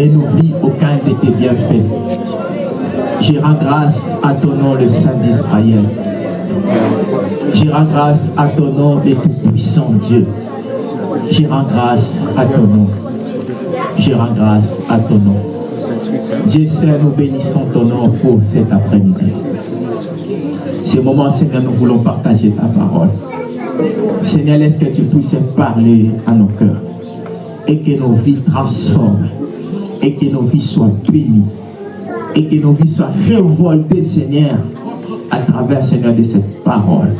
et n'oublie aucun de tes bienfaits. Je rends grâce à ton nom, le Saint d'Israël. Je rends grâce à ton nom, le Tout-Puissant Dieu. Je rends grâce à ton nom. Je rends grâce à ton nom. Dieu sait, nous bénissons ton nom pour cet après-midi. Ce moment, Seigneur, nous voulons partager ta parole. Seigneur, laisse que tu puisses parler à nos cœurs et que nos vies transforment et que nos vies soient bénies et que nos vies soient révoltées, Seigneur, à travers, Seigneur, de cette parole.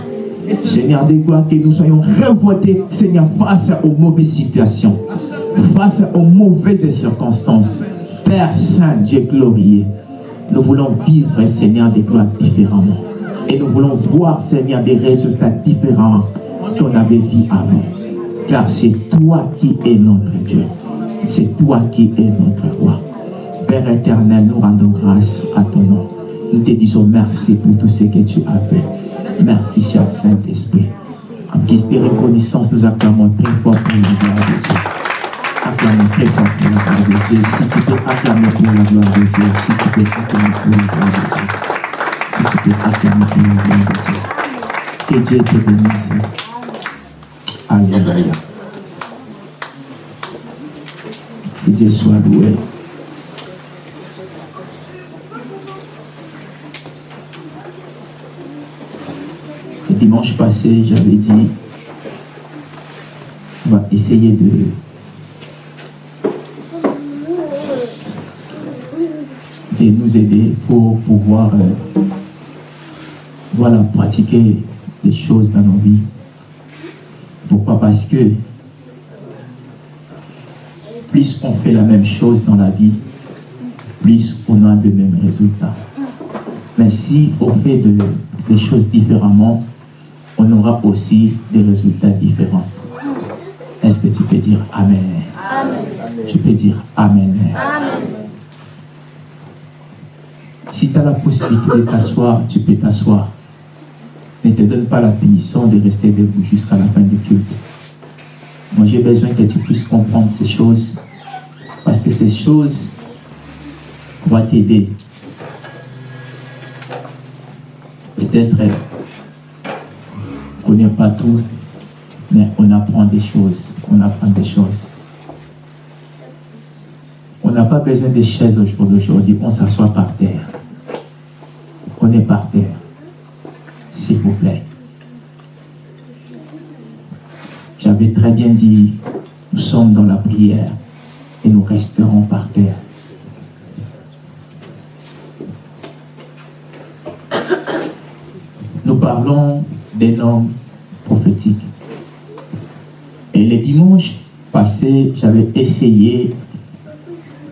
Seigneur de gloire, que nous soyons révoltés, Seigneur, face aux mauvaises situations, face aux mauvaises circonstances. Père Saint, Dieu glorieux, nous voulons vivre, Seigneur, des gloires différemment. Et nous voulons voir, Seigneur, des résultats différents qu'on avait vu avant. Car c'est toi qui es notre Dieu. C'est toi qui es notre roi. Père éternel, nous rendons grâce à ton nom. Nous te disons merci pour tout ce que tu as fait. Merci, cher Saint-Esprit. En guise de reconnaissance, nous acclamons très fort la gloire de Dieu. Acclamons très fort la gloire de Dieu. Si tu peux acclamer pour la gloire de Dieu, si tu peux acclamer pour la gloire de Dieu, si tu peux acclamer pour la gloire de Dieu. Que Dieu te bénisse. Alléluia. Dieu soit loué. Le dimanche passé, j'avais dit, on va essayer de de nous aider pour pouvoir euh, voilà, pratiquer des choses dans nos vies. Pourquoi? Parce que plus on fait la même chose dans la vie, plus on a de mêmes résultats. Mais si on fait de- des choses différemment, on aura aussi des résultats différents. Est-ce que tu peux dire Amen? Tu peux dire Amen. Si tu as la possibilité de t'asseoir, tu peux t'asseoir. Ne te donne pas la punition de rester debout jusqu'à la fin du culte. Moi, j'ai besoin que tu puisses comprendre ces choses. Parce que ces choses vont t'aider. Peut-être euh, qu'on n'est pas tout, mais on apprend des choses. On apprend des choses. On n'a pas besoin de chaises au jour d'aujourd'hui. On s'assoit par terre. On est par terre. S'il vous plaît. J'avais très bien dit, nous sommes dans la prière et nous resterons par terre. Nous parlons des normes prophétiques. Et le dimanche passé, j'avais essayé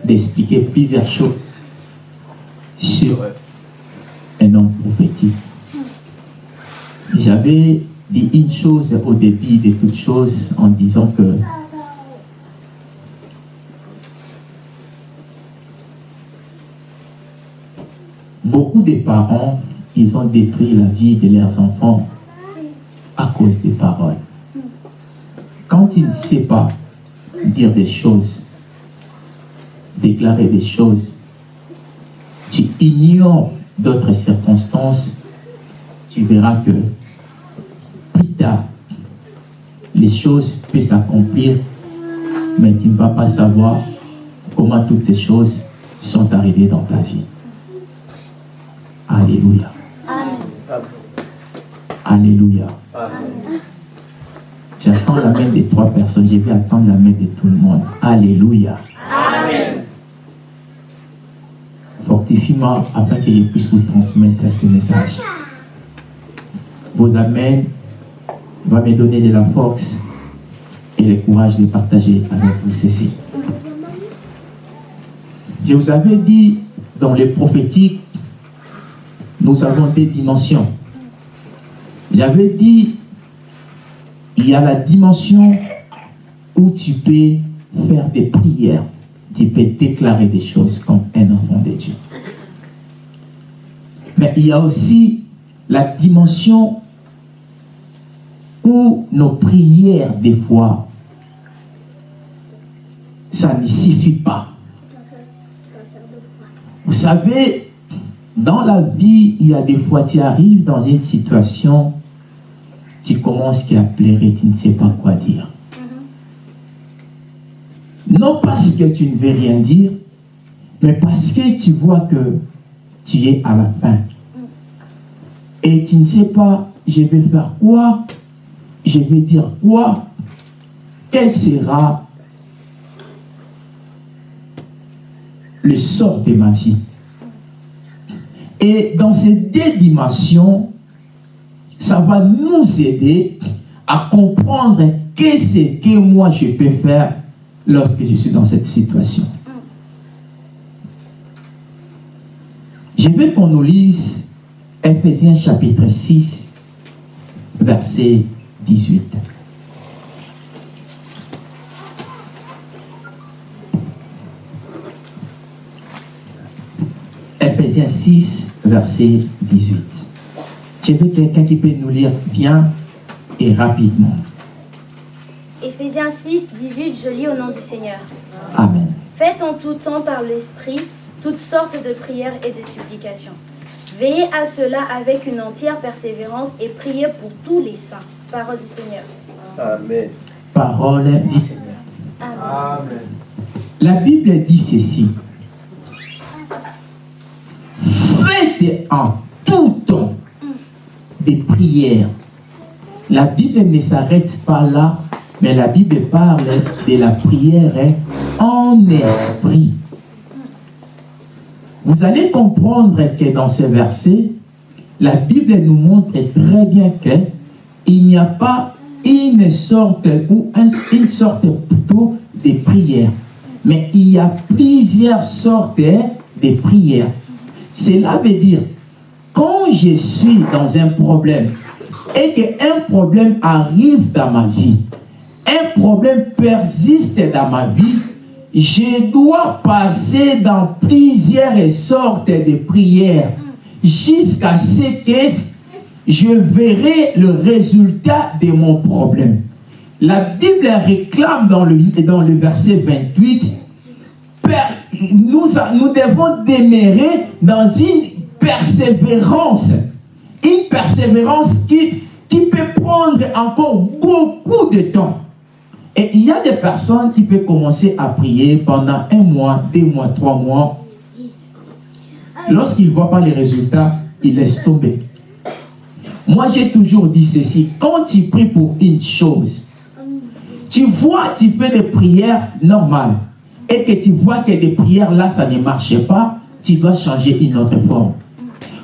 d'expliquer plusieurs choses sur un homme prophétique. J'avais dit une chose au début de toute chose en disant que beaucoup de parents, ils ont détruit la vie de leurs enfants à cause des paroles. Quand ils ne savent pas dire des choses, déclarer des choses, tu ignores d'autres circonstances, tu verras que les choses peuvent s'accomplir, mais tu ne vas pas savoir comment toutes ces choses sont arrivées dans ta vie. Alléluia. Alléluia. J'attends la main des trois personnes, je vais attendre la main de tout le monde. Alléluia. Fortifie-moi afin que je puisse vous transmettre ces messages. Vos amens va me donner de la force et le courage de partager avec vous ceci. Je vous avais dit dans le prophétique, nous avons des dimensions. J'avais dit, il y a la dimension où tu peux faire des prières, tu peux déclarer des choses comme un enfant de Dieu. Mais il y a aussi la dimension nos prières, des fois, ça ne suffit pas. Vous savez, dans la vie, il y a des fois, tu arrives dans une situation, tu commences à pleurer, tu ne sais pas quoi dire. Non parce que tu ne veux rien dire, mais parce que tu vois que tu es à la fin. Et tu ne sais pas, je vais faire quoi Je vais dire quoi? Quel sera le sort de ma vie? Et dans ces deux dimensions, ça va nous aider à comprendre qu'est-ce que moi je peux faire lorsque je suis dans cette situation. Je veux qu'on nous lise Ephésiens chapitre 6, verset 18. Ephésiens 6, verset 18. Je veux quelqu'un qui peut nous lire bien et rapidement. Ephésiens 6, 18, je lis au nom du Seigneur. Amen. Faites en tout temps par l'Esprit toutes sortes de prières et de supplications. Veillez à cela avec une entière persévérance et priez pour tous les saints. Parole du Seigneur. Amen. Parole du Seigneur. Amen. La Bible dit ceci. Faites en tout temps des prières. La Bible ne s'arrête pas là, mais la Bible parle de la prière en esprit. Vous allez comprendre que dans ces versets, la Bible nous montre très bien qu'il n'y a pas une sorte, ou un- une sorte plutôt de prière, mais il y a plusieurs sortes de prières. Cela veut dire, quand je suis dans un problème et qu'un problème arrive dans ma vie, un problème persiste dans ma vie, je dois passer dans plusieurs sortes de prières jusqu'à ce que je verrai le résultat de mon problème. La Bible réclame dans le, dans verset 28, Per- nous, nous devons demeurer dans une persévérance. Une persévérance qui, qui peut prendre encore beaucoup de temps. Et il y a des personnes qui peuvent commencer à prier pendant un mois, deux mois, trois mois. Lorsqu'ils ne voient pas les résultats, ils laissent tomber. Moi, j'ai toujours dit ceci. Quand tu pries pour une chose, tu vois, tu fais des prières normales et que tu vois que des prières là, ça ne marche pas, tu dois changer une autre forme.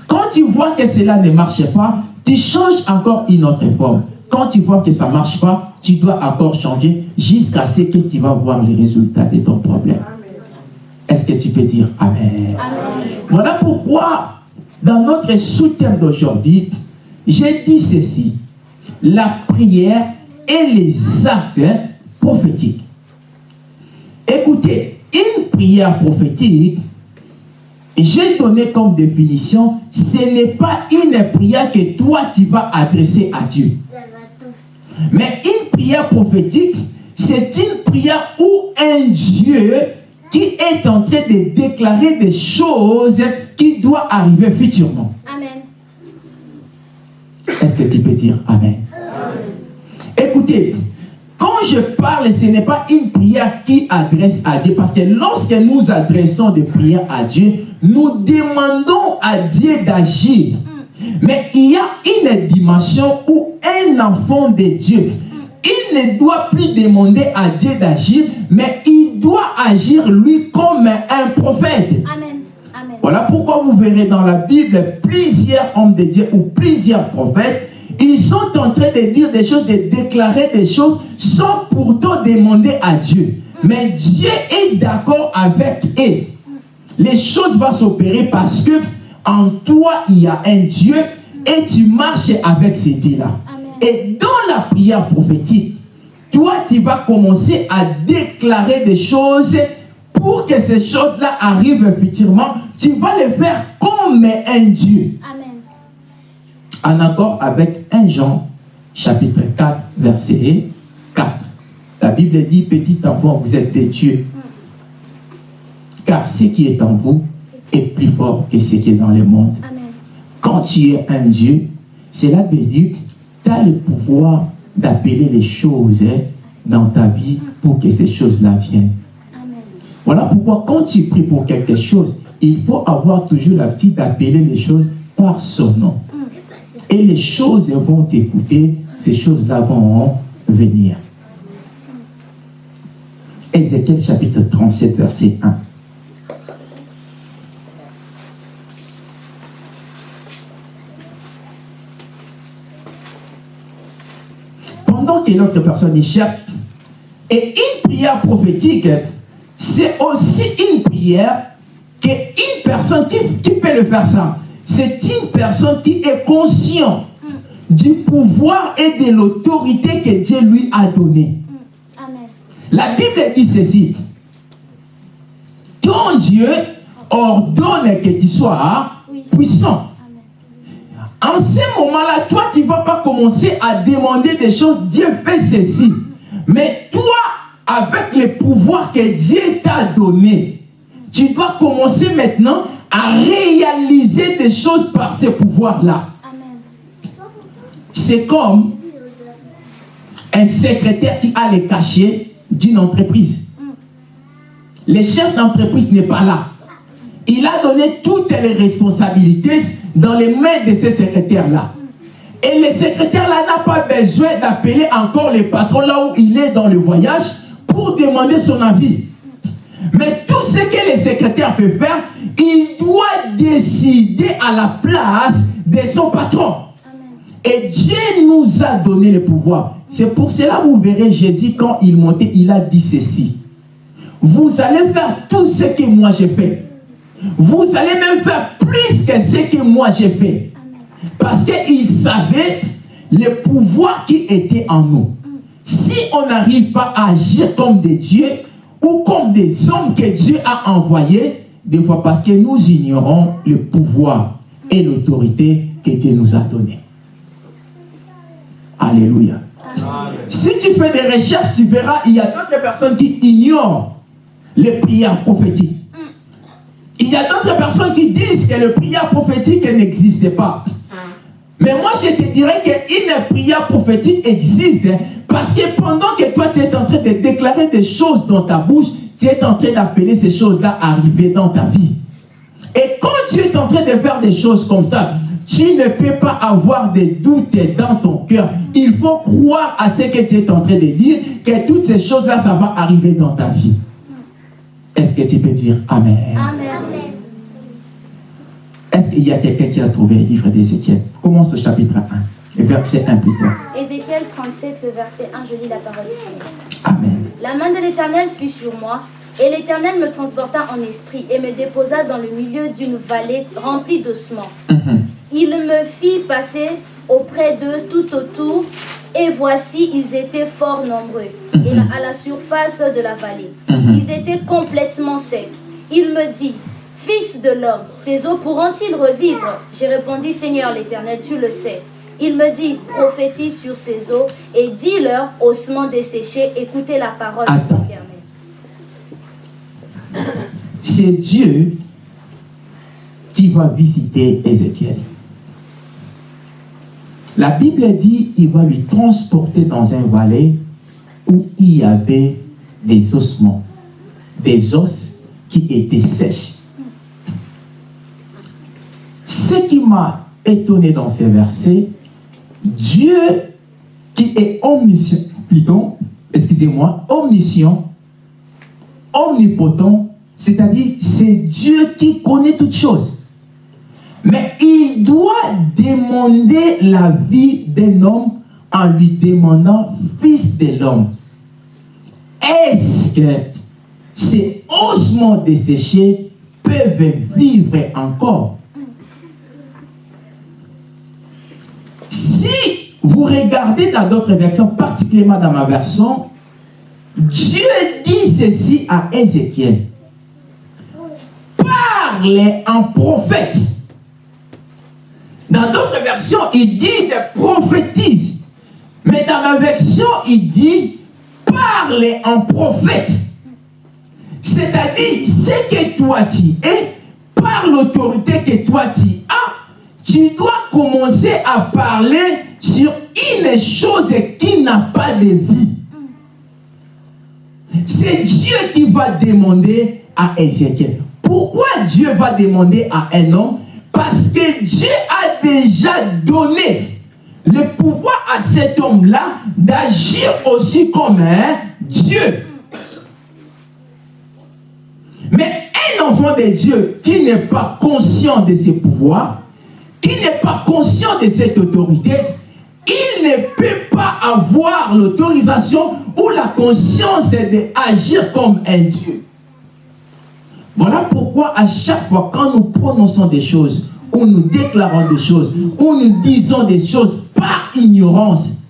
Quand tu vois que cela ne marche pas, tu changes encore une autre forme. Quand tu vois que ça ne marche pas, tu dois encore changer jusqu'à ce que tu vas voir les résultats de ton problème. Est-ce que tu peux dire Amen? Voilà pourquoi, dans notre sous-thème d'aujourd'hui, j'ai dit ceci. La prière et les actes prophétiques. Écoutez, une prière prophétique, j'ai donné comme définition, ce n'est pas une prière que toi tu vas adresser à Dieu. Mais une prière prophétique, c'est une prière où un Dieu qui est en train de déclarer des choses qui doivent arriver futurement. Est-ce que tu peux dire Amen? Écoutez, quand je parle, ce n'est pas une prière qui adresse à Dieu, parce que lorsque nous adressons des prières à Dieu, nous demandons à Dieu d'agir. Mais il y a une dimension où un enfant de Dieu, il ne doit plus demander à Dieu d'agir, mais il doit agir lui comme un prophète. Amen. Voilà pourquoi vous verrez dans la Bible plusieurs hommes de Dieu ou plusieurs prophètes, ils sont en train de dire des choses, de déclarer des choses sans pourtant demander à Dieu. Mais Dieu est d'accord avec eux. Les choses vont s'opérer parce que en toi, il y a un Dieu et tu marches avec ce Dieu-là. Et dans la prière prophétique, toi, tu vas commencer à déclarer des choses pour que ces choses-là arrivent futurement. Tu vas les faire comme un Dieu. Amen. En accord avec 1 Jean, chapitre 4, verset 4. La Bible dit, petit enfant, vous êtes des dieux. Car ce qui est en vous est plus fort que ce qui est dans le monde. Amen. Quand tu es un Dieu, cela veut dire que tu as le pouvoir d'appeler les choses dans ta vie pour que ces choses-là viennent. Voilà pourquoi quand tu pries pour quelque chose, il faut avoir toujours la petite d'appeler les choses par son nom. Et les choses vont t'écouter, ces choses-là vont venir. Ézéchiel chapitre 37, verset 1. Pendant que l'autre personne y cherche, et une prière prophétique, c'est aussi une prière qu'une personne qui, qui peut le faire ça. C'est une personne qui est conscient du pouvoir et de l'autorité que Dieu lui a donné. Amen. La Bible dit ceci. Ton Dieu ordonne que tu sois puissant. Amen. En ce moment-là, toi, tu ne vas pas commencer à demander des choses. Dieu fait ceci. Mais toi, avec le pouvoir que Dieu t'a donné, tu dois commencer maintenant à réaliser des choses par ce pouvoir-là. Amen. C'est comme un secrétaire qui a les cachets d'une entreprise. Le chef d'entreprise n'est pas là. Il a donné toutes les responsabilités dans les mains de ce secrétaire-là. Et le secrétaire-là n'a pas besoin d'appeler encore le patron là où il est dans le voyage pour demander son avis. Mais tout ce que le secrétaire peut faire, il doit décider à la place de son patron. Et Dieu nous a donné le pouvoir. C'est pour cela que vous verrez Jésus quand il montait, il a dit ceci. Vous allez faire tout ce que moi j'ai fait. Vous allez même faire plus que ce que moi j'ai fait. Parce qu'il savait le pouvoir qui était en nous. Si on n'arrive pas à agir comme des dieux ou comme des hommes que Dieu a envoyés, des fois parce que nous ignorons le pouvoir et l'autorité que Dieu nous a donné. Alléluia. Si tu fais des recherches, tu verras, il y a d'autres personnes qui ignorent les prières prophétiques. Il y a d'autres personnes qui disent que les prières prophétiques n'existent pas. Mais moi, je te dirais qu'une prière prophétique existe parce que pendant que toi, tu es en train de déclarer des choses dans ta bouche, tu es en train d'appeler ces choses-là à arriver dans ta vie. Et quand tu es en train de faire des choses comme ça, tu ne peux pas avoir des doutes dans ton cœur. Il faut croire à ce que tu es en train de dire, que toutes ces choses-là, ça va arriver dans ta vie. Est-ce que tu peux dire Amen? Amen. Est-ce qu'il y a quelqu'un qui a trouvé le livre d'Ézéchiel? Commence au chapitre 1, et verset 1 plutôt. Ézéchiel 37, le verset 1, je lis la parole du Seigneur. Amen. La main de l'Éternel fut sur moi, et l'Éternel me transporta en esprit et me déposa dans le milieu d'une vallée remplie d'ossements. Mhm. Il me fit passer auprès d'eux tout autour, et voici, ils étaient fort nombreux, et à la surface de la vallée. Mhm. Ils étaient complètement secs. Il me dit, Fils de l'homme, ces eaux pourront-ils revivre? J'ai répondu, Seigneur l'Éternel, tu le sais. Il me dit, prophétise sur ces eaux et dis-leur, ossements desséchés, écoutez la parole de Attends. l'Éternel. C'est Dieu qui va visiter Ézéchiel. La Bible dit il va lui transporter dans un vallée où il y avait des ossements, des os qui étaient sèches. Ce qui m'a étonné dans ces versets, Dieu qui est omniscient, plutôt, excusez-moi, omniscient, omnipotent, c'est-à-dire c'est Dieu qui connaît toutes choses. Mais il doit demander la vie d'un homme en lui demandant fils de l'homme. Est-ce que ces ossements desséchés peuvent vivre encore? Si vous regardez dans d'autres versions, particulièrement dans ma version, Dieu dit ceci à Ézéchiel. Parle en prophète. Dans d'autres versions, ils disent prophétise. Mais dans ma version, il dit parle en prophète. C'est-à-dire, ce que toi tu es, par l'autorité que toi tu as, tu dois commencer à parler sur une chose qui n'a pas de vie. C'est Dieu qui va demander à Ézéchiel. Pourquoi Dieu va demander à un homme? Parce que Dieu a déjà donné le pouvoir à cet homme-là d'agir aussi comme un Dieu. Mais un enfant de Dieu qui n'est pas conscient de ses pouvoirs, qui n'est pas conscient de cette autorité, il ne peut pas avoir l'autorisation ou la conscience d'agir comme un Dieu. Voilà pourquoi à chaque fois quand nous prononçons des choses, ou nous déclarons des choses, ou nous disons des choses par ignorance,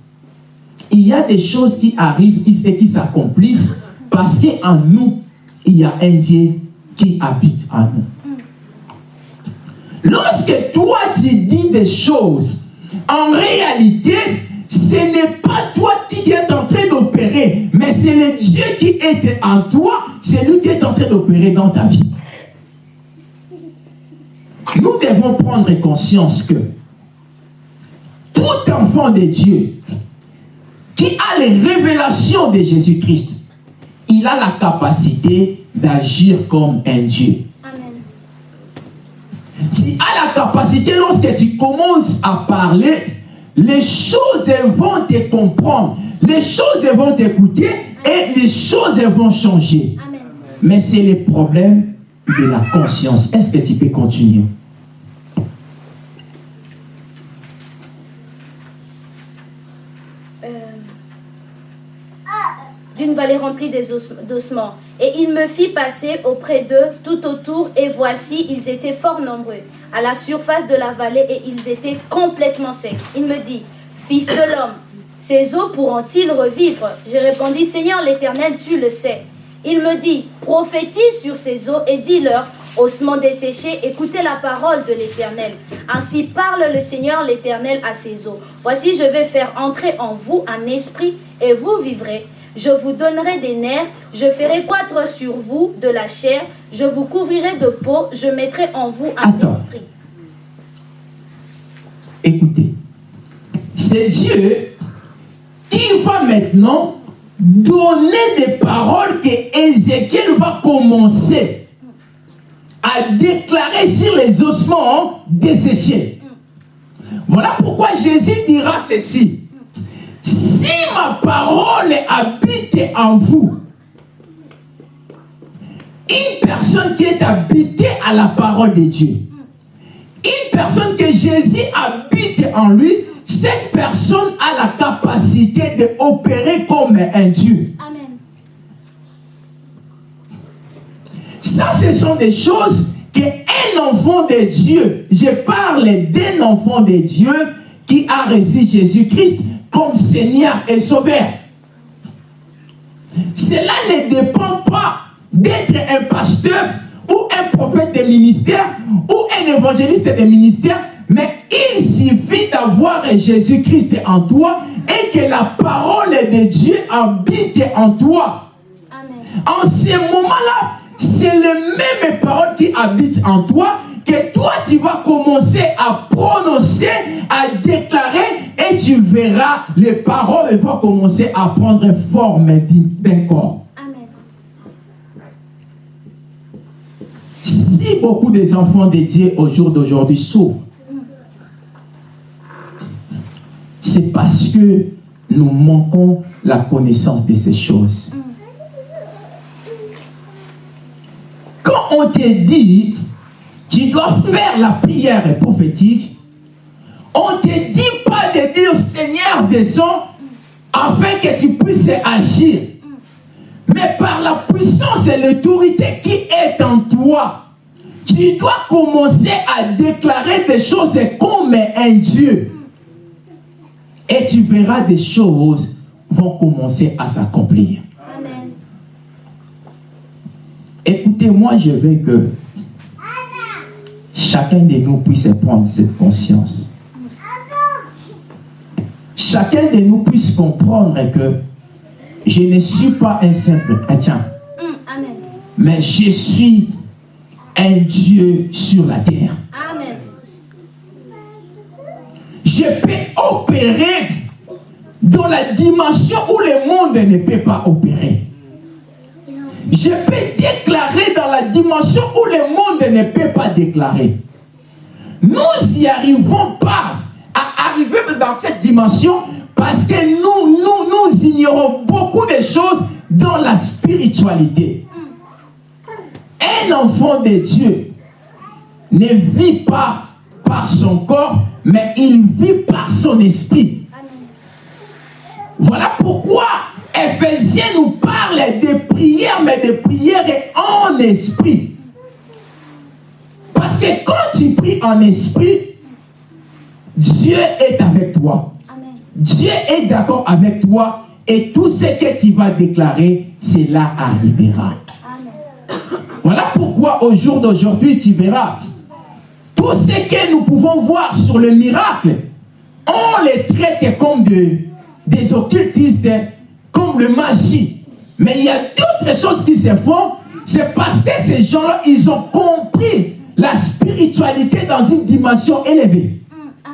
il y a des choses qui arrivent et qui s'accomplissent parce qu'en nous, il y a un Dieu qui habite en nous. Lorsque toi tu dis des choses, en réalité, ce n'est pas toi qui es en train d'opérer, mais c'est le Dieu qui est en toi, c'est lui qui est en train d'opérer dans ta vie. Nous devons prendre conscience que tout enfant de Dieu qui a les révélations de Jésus-Christ, il a la capacité d'agir comme un Dieu. Tu as la capacité, lorsque tu commences à parler, les choses vont te comprendre, les choses vont t'écouter et les choses vont changer. Amen. Mais c'est le problème de la conscience. Est-ce que tu peux continuer d'une vallée remplie d'ossements. Et il me fit passer auprès d'eux tout autour, et voici, ils étaient fort nombreux à la surface de la vallée, et ils étaient complètement secs. Il me dit, Fils de l'homme, ces eaux pourront-ils revivre? J'ai répondu, Seigneur l'Éternel, tu le sais. Il me dit, prophétise sur ces eaux et dis-leur, ossements desséchés, écoutez la parole de l'Éternel. Ainsi parle le Seigneur l'Éternel à ces eaux. Voici, je vais faire entrer en vous un esprit, et vous vivrez je vous donnerai des nerfs, je ferai croître sur vous de la chair, je vous couvrirai de peau, je mettrai en vous un esprit. Écoutez, c'est Dieu qui va maintenant donner des paroles que Ézéchiel va commencer à déclarer sur les ossements desséchés. Voilà pourquoi Jésus dira ceci. Si ma parole habite en vous, une personne qui est habitée à la parole de Dieu, une personne que Jésus habite en lui, cette personne a la capacité d'opérer comme un Dieu. Amen. Ça, ce sont des choses qu'un enfant de Dieu, je parle d'un enfant de Dieu qui a reçu Jésus-Christ, comme Seigneur et Sauveur. Cela ne dépend pas d'être un pasteur ou un prophète de ministère ou un évangéliste de ministère, mais il suffit d'avoir Jésus-Christ en toi et que la parole de Dieu habite en toi. En ce moment-là, c'est le même parole qui habite en toi que toi tu vas commencer à prononcer, à déclarer et tu verras les paroles vont commencer à prendre forme d'un corps. Amen. Si beaucoup des enfants de Dieu au jour d'aujourd'hui souffrent, c'est parce que nous manquons la connaissance de ces choses. Quand on te dit tu dois faire la prière prophétique. On ne te dit pas de dire Seigneur descends afin que tu puisses agir. Mais par la puissance et l'autorité qui est en toi, tu dois commencer à déclarer des choses comme un Dieu. Et tu verras des choses vont commencer à s'accomplir. Écoutez-moi, je veux que chacun de nous puisse prendre cette conscience. Chacun de nous puisse comprendre que je ne suis pas un simple chrétien. Mais je suis un Dieu sur la terre. Amen. Je peux opérer dans la dimension où le monde ne peut pas opérer. Je peux déclarer dans la dimension où le monde ne peut pas déclarer. Nous n'y arrivons pas à arriver dans cette dimension parce que nous, nous, nous ignorons beaucoup de choses dans la spiritualité. Un enfant de Dieu ne vit pas par son corps, mais il vit par son esprit. Voilà pourquoi Ephésiens nous parle de prières, mais de prières en esprit. Parce que quand tu pries en esprit, Dieu est avec toi. Dieu est d'accord avec toi et tout ce que tu vas déclarer, cela arrivera. Voilà pourquoi au jour d'aujourd'hui, tu verras, tout ce que nous pouvons voir sur le miracle, on les traite comme des occultistes, comme le magie. Mais il y a d'autres choses qui se font, c'est parce que ces gens-là, ils ont compris la spiritualité dans une dimension élevée. Mm,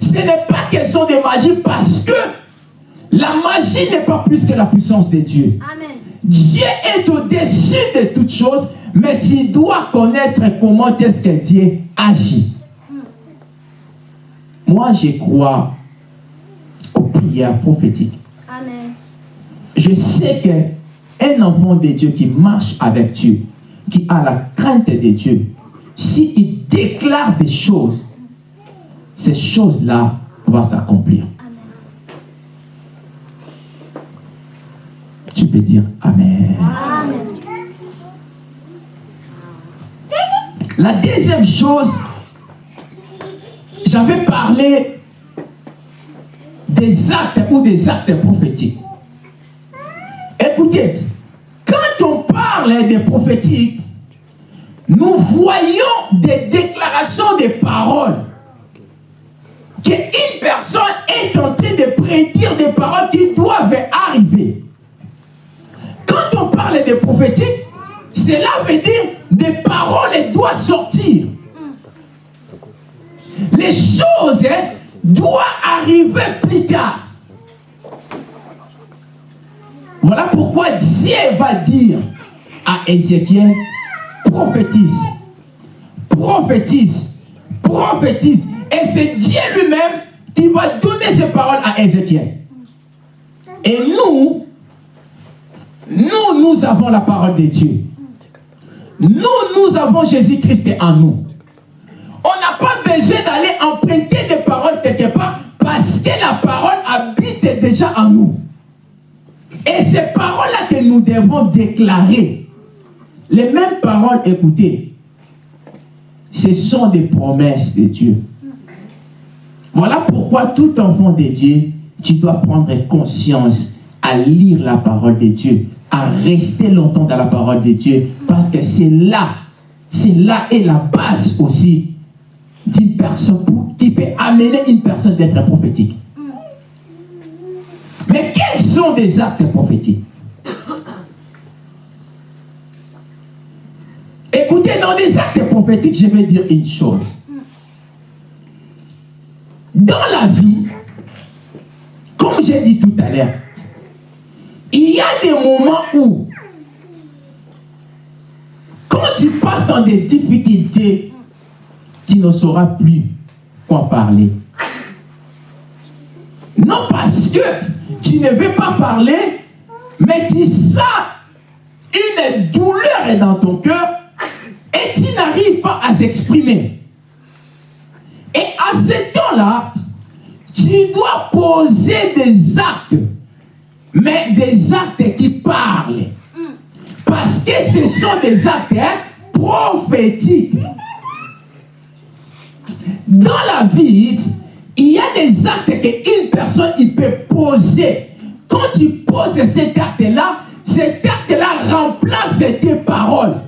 Ce n'est pas question de magie parce que la magie n'est pas plus que la puissance de Dieu. Dieu est au-dessus de toutes choses, mais tu dois connaître comment est-ce que Dieu agit. Mm. Moi, je crois aux prières prophétiques. Je sais qu'un enfant de Dieu qui marche avec Dieu, qui a la crainte de Dieu, s'il déclare des choses, ces choses-là vont s'accomplir. Tu peux dire Amen. La deuxième chose, j'avais parlé des actes ou des actes prophétiques. Écoutez, quand on parle des prophétiques, nous voyons des déclarations de paroles. Qu'une personne est en train de prédire des paroles qui doivent arriver. Quand on parle de prophétique, cela veut dire des paroles doivent sortir. Les choses hein, doivent arriver plus tard. Voilà pourquoi Dieu va dire à Ézéchiel, prophétise, prophétise, prophétise. Et c'est Dieu lui-même qui va donner ces paroles à Ézéchiel. Et nous, nous, nous avons la parole de Dieu. Nous, nous avons Jésus-Christ en nous. On n'a pas besoin d'aller emprunter des paroles quelque part parce que la parole habite déjà en nous. Et ces paroles-là que nous devons déclarer, les mêmes paroles, écoutez, ce sont des promesses de Dieu. Voilà pourquoi tout enfant de Dieu, tu dois prendre conscience à lire la parole de Dieu, à rester longtemps dans la parole de Dieu, parce que c'est là, c'est là est la base aussi d'une personne qui peut amener une personne d'être prophétique. Sont des actes prophétiques Écoutez, dans des actes prophétiques, je vais dire une chose. Dans la vie, comme j'ai dit tout à l'heure, il y a des moments où, quand tu passes dans des difficultés, tu ne sauras plus quoi parler. Non parce que tu ne veux pas parler, mais tu sens une douleur dans ton cœur et tu n'arrives pas à s'exprimer. Et à ce temps-là, tu dois poser des actes, mais des actes qui parlent. Parce que ce sont des actes prophétiques. Dans la vie, il y a des actes qu'une personne il peut poser. Quand tu poses ces acte-là, ces acte-là remplacent tes paroles.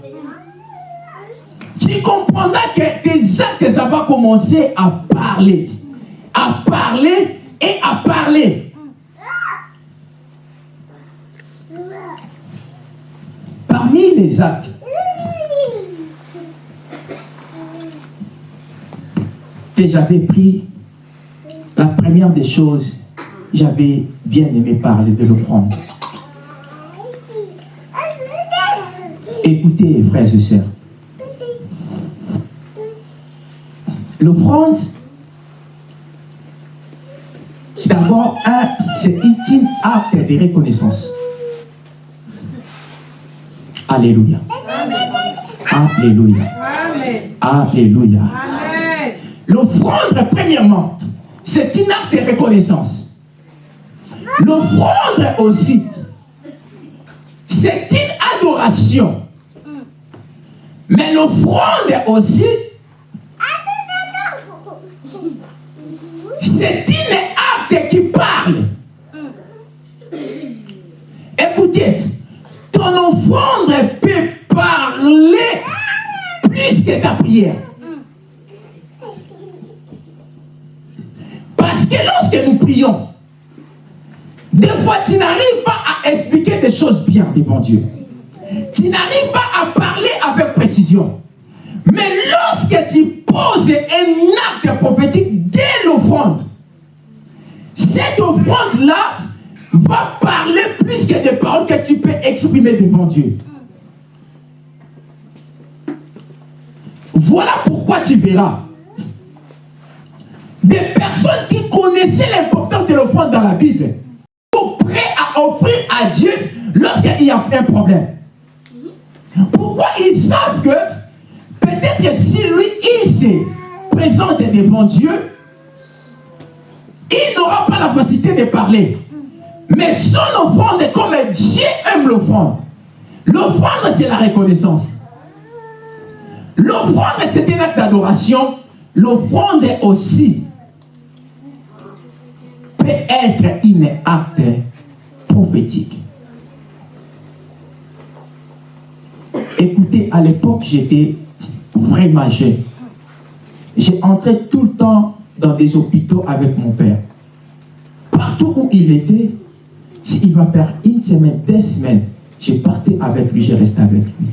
Tu comprendras que tes actes, ça va commencer à parler. À parler et à parler. Parmi les actes, que j'avais pris la première des choses, j'avais bien aimé parler de l'offrande. Écoutez, frères et sœurs, l'offrande, d'abord, c'est un acte de reconnaissance. Alléluia. Alléluia. Alléluia. L'offrande, premièrement, c'est un acte de reconnaissance. L'offrande aussi, c'est une adoration. Mais l'offrande aussi, c'est une acte qui parle. Écoutez, ton offrande peut parler plus que ta prière. Parce que lorsque nous prions, des fois tu n'arrives pas à expliquer des choses bien devant Dieu. Tu n'arrives pas à parler avec précision. Mais lorsque tu poses un acte prophétique dès l'offrande, cette offrande-là va parler plus que des paroles que tu peux exprimer devant Dieu. Voilà pourquoi tu verras des personnes qui connaissaient l'importance de l'offrande dans la Bible sont prêts à offrir à Dieu lorsqu'il y a un problème. Pourquoi ils savent que peut-être si lui, il se présente devant Dieu, il n'aura pas la facilité de parler. Mais son offrande est comme Dieu aime l'offrande. L'offrande, c'est la reconnaissance. L'offrande, c'est un acte d'adoration. L'offrande aussi peut être un acte prophétique. Écoutez, à l'époque, j'étais vraiment jeune. J'ai entré tout le temps dans des hôpitaux avec mon père. Partout où il était, s'il va faire une semaine, deux semaines, je partais avec lui, je restais avec lui.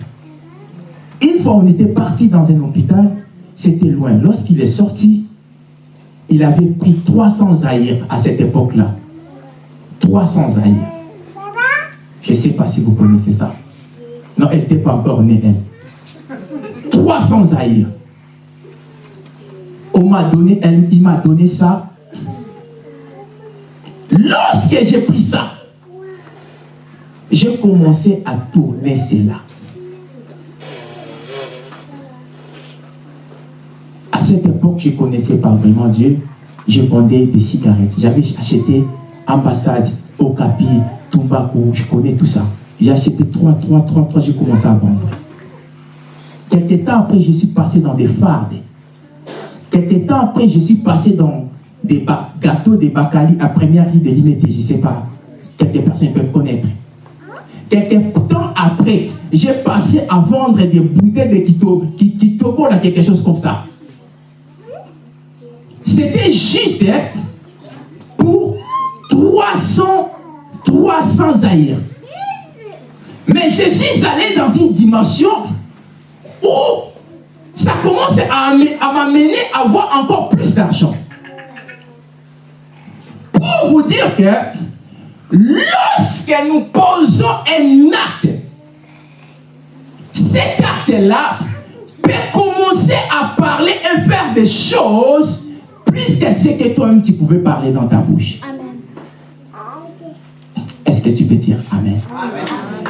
Une fois, on était parti dans un hôpital, c'était loin. Lorsqu'il est sorti, il avait pris 300 zaïrs à cette époque-là. 300 zaïrs. Je ne sais pas si vous connaissez ça. Non, elle n'était pas encore née, elle. 300 zaïrs. On m'a donné, elle, il m'a donné ça. Lorsque j'ai pris ça, j'ai commencé à tourner cela. À cette époque, je ne connaissais pas vraiment Dieu. Je vendais des cigarettes. J'avais acheté ambassade, Okapi, Tumbaku, je connais tout ça. J'ai acheté trois, trois, trois, trois, j'ai commencé à vendre. Quelques temps après, je suis passé dans des fardes. Quelques temps après, je suis passé dans des gâteaux de Bacali à première rue de Limité. Je ne sais pas. Quelques personnes peuvent connaître. Quelques temps après, j'ai passé à vendre des bouteilles de Kito, Kitobo, là, quelque chose comme ça. C'était juste hein, pour 300, 300 aïrs. Mais je suis allé dans une dimension où ça commence à, m'amener à avoir encore plus d'argent. Pour vous dire que lorsque nous posons un acte, cet acte-là peut commencer à parler et faire des choses plus que ce que toi-même tu pouvais parler dans ta bouche. Amen. Est-ce que tu peux dire Amen? Amen.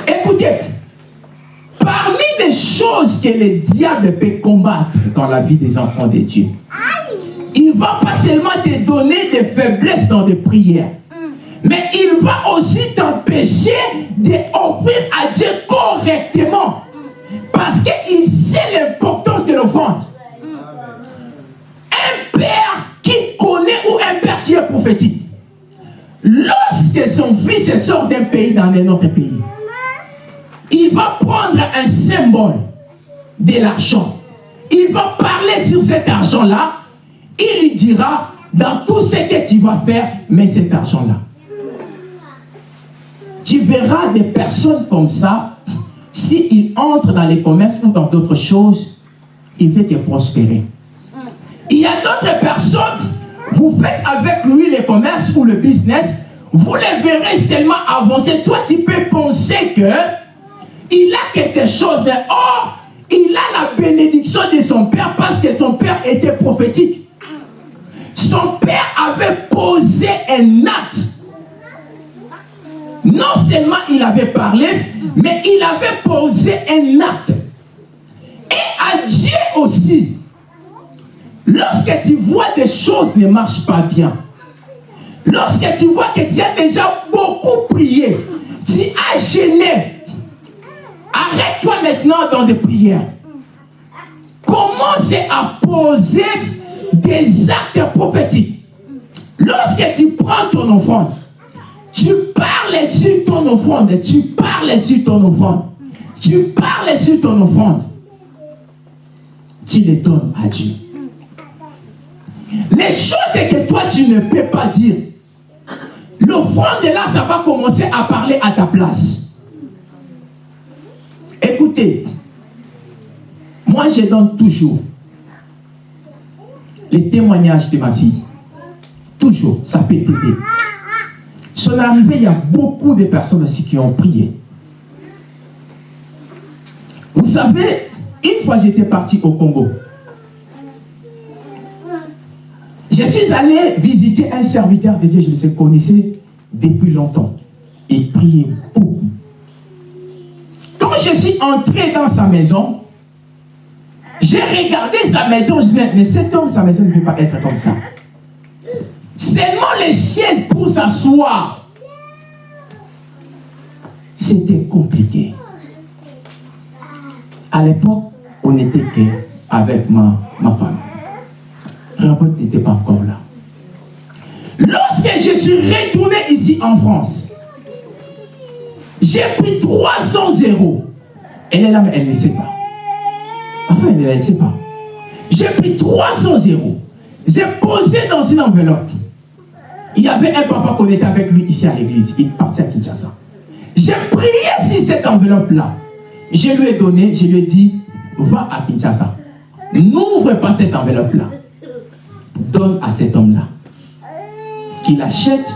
Écoutez, parmi les choses que le diable peut combattre dans la vie des enfants de Dieu, il ne va pas seulement te donner des faiblesses dans des prières, mais il va aussi t'empêcher d'offrir à Dieu correctement. Parce qu'il sait l'importance de l'offrande. Un père est prophétique, lorsque son fils sort d'un pays dans un autre pays, il va prendre un symbole de l'argent. Il va parler sur cet argent-là. Il lui dira, dans tout ce que tu vas faire, mais cet argent-là. Tu verras des personnes comme ça, s'ils entrent dans les commerces ou dans d'autres choses, il veut te prospérer. Il y a d'autres personnes, vous faites avec lui les commerces ou le business, vous les verrez tellement avancer. Toi, tu peux penser que il a quelque chose, mais oh, il a la bénédiction de son père parce que son père était prophétique. Son père avait posé un acte. Non seulement il avait parlé, mais il avait posé un acte. Et à Dieu aussi, lorsque tu vois des choses ne marchent pas bien, lorsque tu vois que tu as déjà beaucoup prié, tu as gêné, arrête-toi maintenant dans des prières. Commence à poser des actes prophétiques. Lorsque tu prends ton offrande, tu parles sur ton offrande, tu parles sur ton offrande, tu parles sur ton offrande, tu les donnes à Dieu. Les choses que toi tu ne peux pas dire, l'offrande là, ça va commencer à parler à ta place. Écoutez, moi je donne toujours les témoignages de ma fille. Toujours, ça peut t'aider. Son arrivée, il y a beaucoup de personnes aussi qui ont prié. Vous savez, une fois j'étais parti au Congo, je suis allé visiter un serviteur de Dieu, je le connaissais depuis longtemps. Il priait beaucoup. Quand je suis entré dans sa maison, j'ai regardé sa maison, je dis, mais cet homme, sa maison ne peut pas être comme ça. Seulement les chaises pour s'asseoir. C'était compliqué. À l'époque, on n'était qu'avec ma, ma femme. Robert n'était pas encore là. Lorsque je suis retourné ici en France, j'ai pris 300 euros. Elle est là, mais elle ne sait pas. Enfin, elle ne sait pas. J'ai pris 300 euros. J'ai posé dans une enveloppe. Il y avait un papa qu'on était avec lui ici à l'église. Il partait à Kinshasa. J'ai prié sur cette enveloppe-là. Je lui ai donné, je lui ai dit, va à Kinshasa. N'ouvre pas cette enveloppe-là. Donne à cet homme-là. Qu'il achète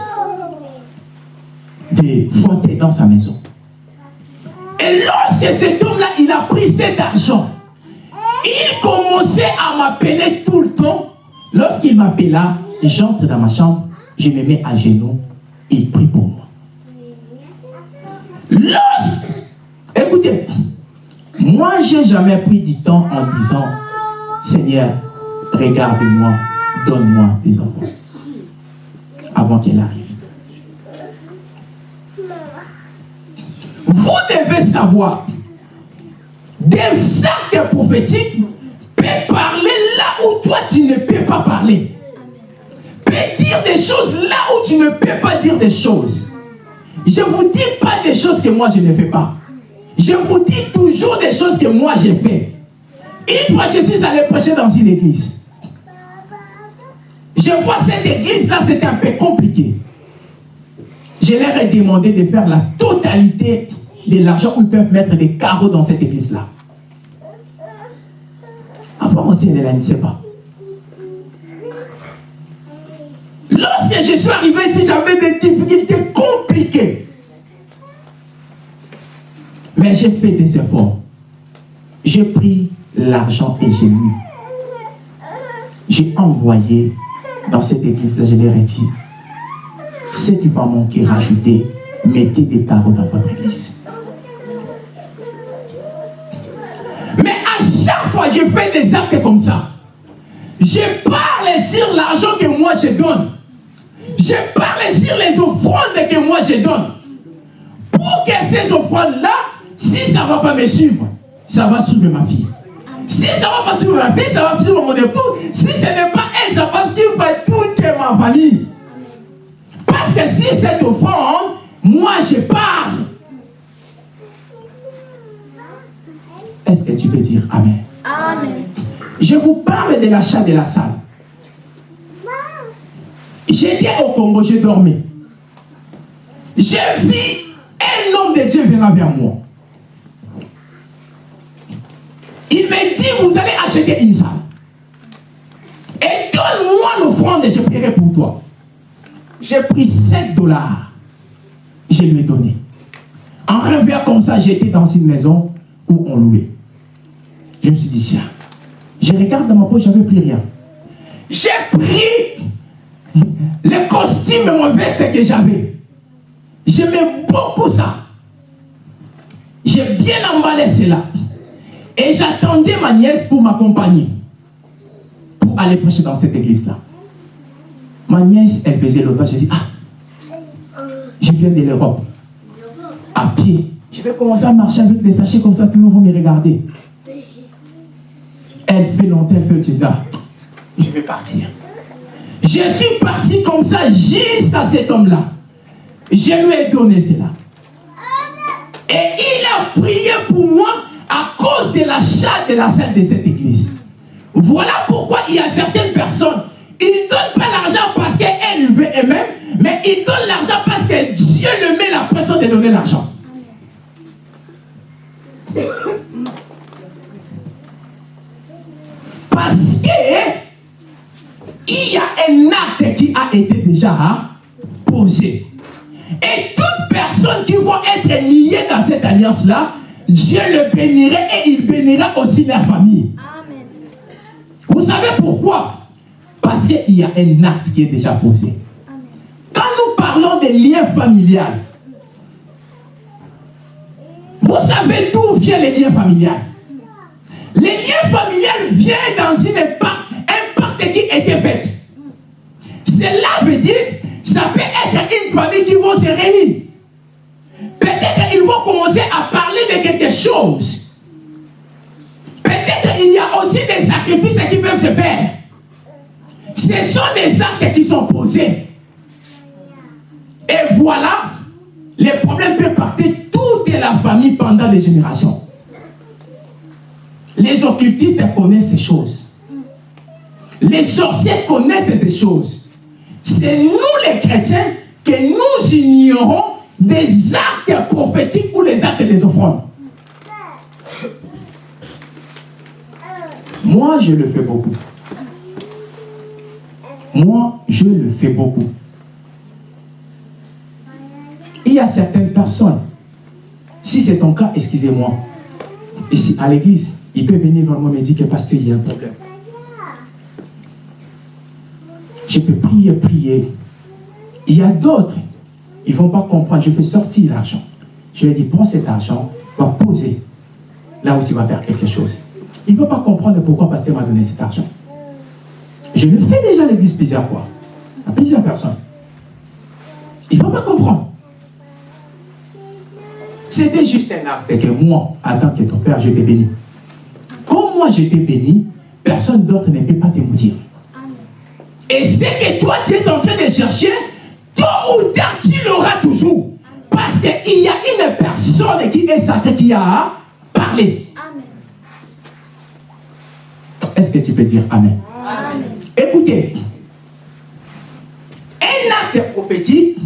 des fauteuils dans sa maison. Et lorsque cet homme-là, il a pris cet argent, il commençait à m'appeler tout le temps. Lorsqu'il m'appela, j'entre dans ma chambre, je me mets à genoux, il prie pour moi. Lorsque, écoutez, moi, j'ai jamais pris du temps en disant, Seigneur, regarde-moi, donne-moi des enfants. Avant qu'elle arrive. Vous devez savoir, des actes prophétiques peuvent parler là où toi tu ne peux pas parler. Peut dire des choses là où tu ne peux pas dire des choses. Je ne vous dis pas des choses que moi je ne fais pas. Je vous dis toujours des choses que moi j'ai fait. Une fois je suis allé prêcher dans une église. Je vois cette église-là, c'est un peu compliqué. Je leur ai demandé de faire la totalité de l'argent où ils peuvent mettre des carreaux dans cette église-là. Avant aussi, elle ne sait pas. Lorsque je suis arrivé ici, j'avais des difficultés compliquées. Mais j'ai fait des efforts. J'ai pris l'argent et j'ai mis. J'ai envoyé dans cette église, dit, ce qui va manquer, rajoutez, mettez des carreaux dans votre église. Mais à chaque fois, je fais des actes comme ça. Je parle sur l'argent que moi je donne. Je parle sur les offrandes que moi je donne. Pour que ces offrandes-là, si ça ne va pas me suivre, ça va suivre ma fille. Si ça ne va pas suivre ma fille, ça va suivre mon époux. Si ce n'est pas elle, ça va suivre toute ma famille. Parce que si cette offrande, moi je parle. Est-ce que tu peux dire Amen? Amen. Je vous parle de l'achat de la salle. J'étais au Congo, j'ai dormi. J'ai vu un homme de Dieu venir vers moi. Il me dit, vous allez acheter une salle. Et et je prierai pour toi. J'ai pris 7 dollars. Je lui ai donné. En rêvant comme ça, j'étais dans une maison où on louait. Je me suis dit, tiens, je regarde dans ma poche, j'avais plus rien. J'ai pris le costume et mon veste que j'avais. J'aimais beaucoup ça. J'ai bien emballé cela. Et j'attendais ma nièce pour m'accompagner. Aller prêcher dans cette église-là. Ma nièce, elle faisait l'autre. J'ai dit, ah, je viens de l'Europe. À pied. Je vais commencer à marcher avec des sachets comme ça, tout le monde va me regarder. Elle fait longtemps, elle fait le dit, ah, je vais partir. Je suis parti comme ça jusqu'à cet homme-là. Je lui ai donné cela. Et il a prié pour moi à cause de l'achat de la salle de cette église. Voilà pourquoi il y a certaines personnes, ils ne donnent pas l'argent parce qu'elles veulent eux-mêmes, mais ils donnent l'argent parce que Dieu le met la pression de donner l'argent. Parce que il y a un acte qui a été déjà posé. Et toutes personnes qui vont être liées dans cette alliance-là, Dieu le bénirait et il bénira aussi leur famille. Vous savez pourquoi? Parce qu'il y a un acte qui est déjà posé. Quand nous parlons des liens familiales, vous savez d'où viennent les liens familiales Les liens familiales viennent dans une époque, un pacte qui était fait. Cela veut dire, ça peut être une famille qui va se réunir. Peut-être ils vont commencer à parler de quelque chose. Peut-être il y a aussi des sacrifices qui peuvent se faire. Ce sont des actes qui sont posés. Et voilà, les problèmes peuvent partir toute la famille pendant des générations. Les occultistes connaissent ces choses. Les sorciers connaissent ces choses. C'est nous les chrétiens que nous ignorons des actes prophétiques ou les actes des offrandes. Moi, je le fais beaucoup. Moi, je le fais beaucoup. Il y a certaines personnes, si c'est ton cas, excusez-moi, ici à l'église, il peut venir et me dire que pasteur, il y a un problème. Je peux prier, prier. Il y a d'autres ils ne vont pas comprendre. Je peux sortir l'argent. Je lui dis, prends cet argent, va poser là où tu vas faire quelque chose. Il ne veut pas comprendre pourquoi pasteur m'a donné cet argent. Je le fais déjà à l'église plusieurs fois, à plusieurs personnes. Il ne va pas comprendre. C'était juste un acte que moi, en tant que ton père, je t'ai béni. Comme moi, je t'ai béni, personne d'autre ne peut pas te dire. Et c'est que toi, tu es en train de chercher, tôt ou tard, tu l'auras toujours. Parce qu'il y a une personne qui est sacrée qui a parlé. Est-ce que tu peux dire Amen? Amen. Écoutez, un acte prophétique,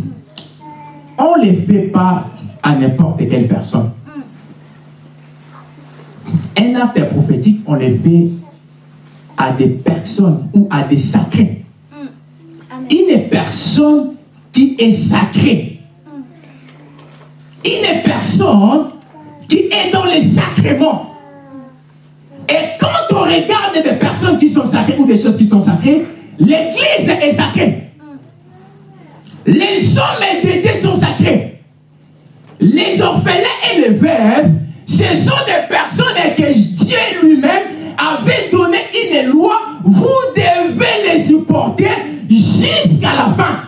on ne le fait pas à n'importe quelle personne. Un acte prophétique, on le fait à des personnes ou à des sacrés. Une personne qui est sacré. Une personne qui est dans les sacrements. Regarde des personnes qui sont sacrées ou des choses qui sont sacrées, l'église est sacrée. Les hommes et sont sacrés. Les orphelins et les veuves, ce sont des personnes que Dieu lui-même avait donné une loi. Vous devez les supporter jusqu'à la fin.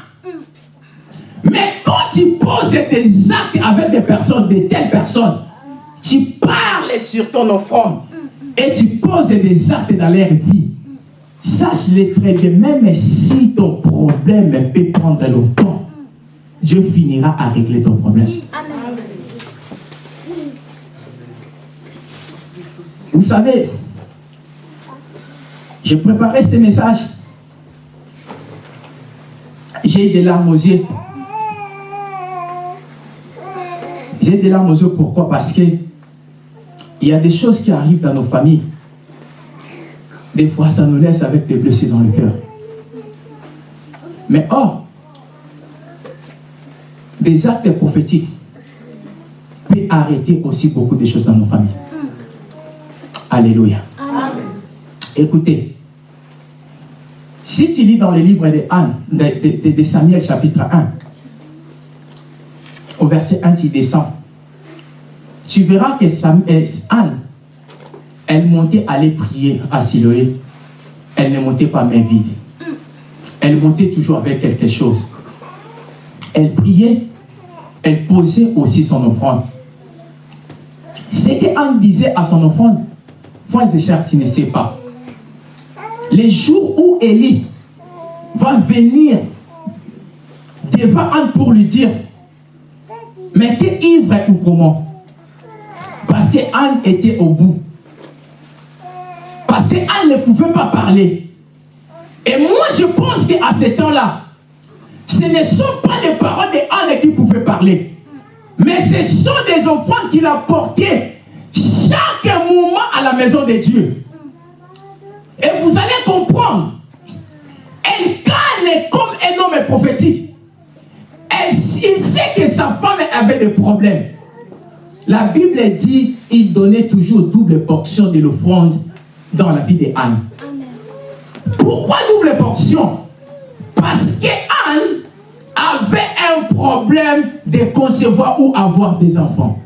Mais quand tu poses des actes avec des personnes, de telles personnes, tu parles sur ton offrande et tu poses des actes dans leur vie. Sache-le très bien, même si ton problème peut prendre longtemps, Dieu finira à régler ton problème. Vous savez, j'ai préparé ce message. J'ai des larmes aux yeux. J'ai des larmes aux yeux, pourquoi? Parce que il y a des choses qui arrivent dans nos familles. Des fois, ça nous laisse avec des blessés dans le cœur. Mais or, des actes prophétiques peuvent arrêter aussi beaucoup de choses dans nos familles. Alléluia. Écoutez, si tu lis dans le livre de, Anne, de, Samuel chapitre 1, au verset 1, tu descends, tu verras que Samuel, Anne, elle montait aller prier à Siloé. Elle ne montait pas main vide. Elle montait toujours avec quelque chose. Elle priait, elle posait aussi son offrande. Ce que Anne disait à son offrande, frères et tu ne sais pas. Les jours où Élie va venir devant Anne pour lui dire, mais t'es ivre ou comment? Parce que Anne était au bout. Parce qu'Anne ne pouvait pas parler. Et moi, je pense qu'à ce temps-là, ce ne sont pas les paroles d'Anne qui pouvaient parler. Mais ce sont des enfants qu'il a portés chaque moment à la maison de Dieu. Et vous allez comprendre. Elle calme comme un homme prophétique. Elle, il sait que sa femme avait des problèmes. La Bible dit il donnait toujours double portion de l'offrande dans la vie d'Anne. Pourquoi double portion? Parce que Anne avait un problème de concevoir ou avoir des enfants.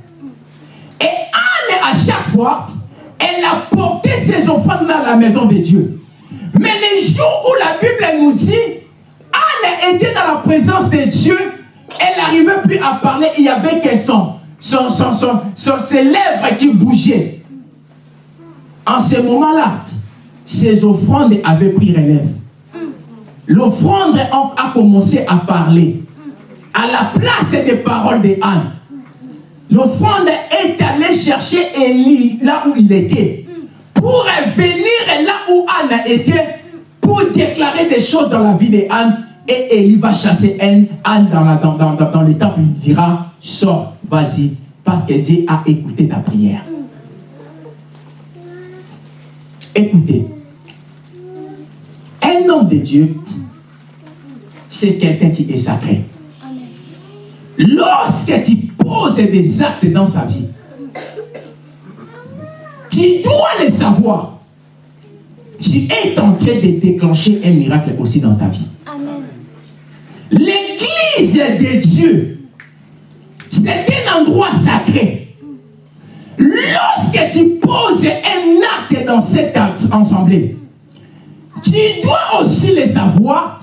Et Anne, à chaque fois, elle a porté ses enfants dans la maison de Dieu. Mais les jours où la Bible nous dit, Anne était dans la présence de Dieu, elle n'arrivait plus à parler, il y avait que son, son, son, ses lèvres qui bougeaient. En ce moment-là, ses offrandes avaient pris relève. L'offrande a commencé à parler. À la place des paroles d'Anne. L'offrande est allée chercher Élie là où il était. Pour venir là où Anne était. Pour déclarer des choses dans la vie d'Anne. Et Élie va chasser Anne dans, la, dans le temple. Il dira, sors, vas-y. Parce que Dieu a écouté ta prière. Écoutez, un homme de Dieu, c'est quelqu'un qui est sacré. Lorsque tu poses des actes dans sa vie, tu dois le savoir. Tu es en train de déclencher un miracle aussi dans ta vie. L'église de Dieu, c'est un endroit sacré. Lorsque tu poses un acte dans cette assemblée, tu dois aussi le savoir.